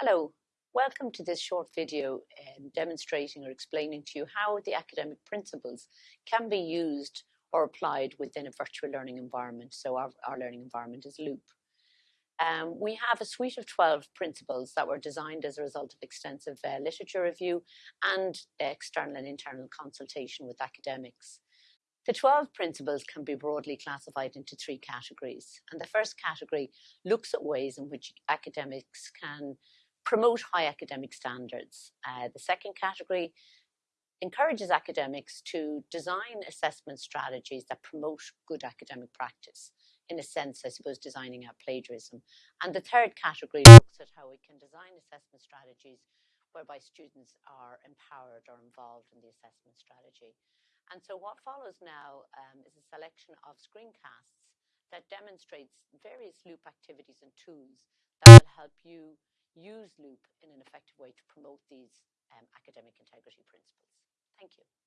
Hello, welcome to this short video um, demonstrating or explaining to you how the academic principles can be used or applied within a virtual learning environment. So our, our learning environment is Loop. Um, we have a suite of 12 principles that were designed as a result of extensive uh, literature review and external and internal consultation with academics. The 12 principles can be broadly classified into three categories. And the first category looks at ways in which academics can promote high academic standards. Uh, the second category encourages academics to design assessment strategies that promote good academic practice. In a sense, I suppose, designing out plagiarism. And the third category looks at how we can design assessment strategies whereby students are empowered or involved in the assessment strategy. And so what follows now um, is a selection of screencasts that demonstrates various loop activities and tools that will help you use Loop in an effective way to promote these um, academic integrity.